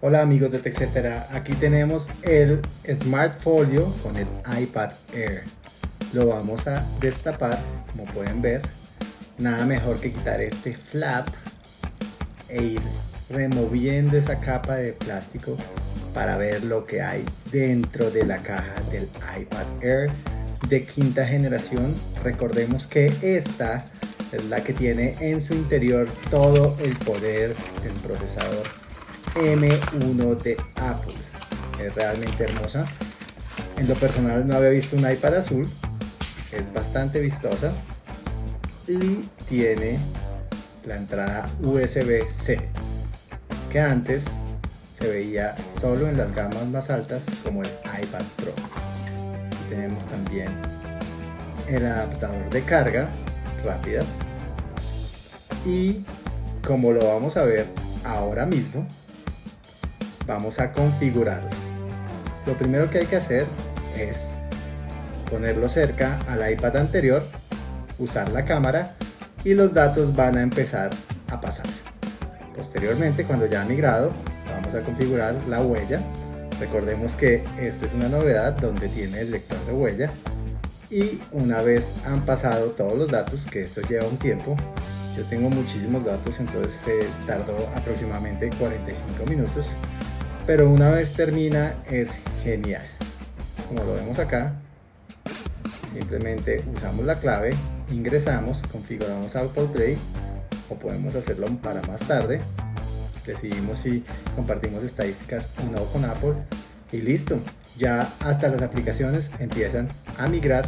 Hola amigos de TechCetera, aquí tenemos el Smart Folio con el iPad Air. Lo vamos a destapar, como pueden ver. Nada mejor que quitar este flap e ir removiendo esa capa de plástico para ver lo que hay dentro de la caja del iPad Air de quinta generación. Recordemos que esta es la que tiene en su interior todo el poder del procesador M1 de Apple. Es realmente hermosa. En lo personal no había visto un iPad azul. Es bastante vistosa. Y tiene la entrada USB-C. Que antes se veía solo en las gamas más altas como el iPad Pro. tenemos también el adaptador de carga rápida. Y como lo vamos a ver ahora mismo, vamos a configurarlo. Lo primero que hay que hacer es ponerlo cerca al iPad anterior, usar la cámara y los datos van a empezar a pasar. Posteriormente, cuando ya ha migrado, vamos a configurar la huella. Recordemos que esto es una novedad donde tiene el lector de huella y una vez han pasado todos los datos, que esto lleva un tiempo, yo tengo muchísimos datos, entonces se tardó aproximadamente 45 minutos pero una vez termina es genial. Como lo vemos acá simplemente usamos la clave ingresamos configuramos Apple Play o podemos hacerlo para más tarde. Decidimos si compartimos estadísticas o no con Apple y listo. Ya hasta las aplicaciones empiezan a migrar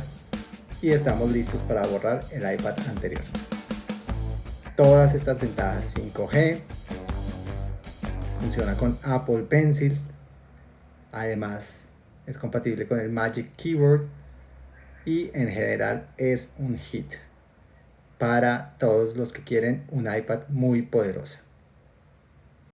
y estamos listos para borrar el iPad anterior. Todas estas ventajas 5G funciona con Apple Pencil, además es compatible con el Magic Keyboard y en general es un hit para todos los que quieren un iPad muy poderoso.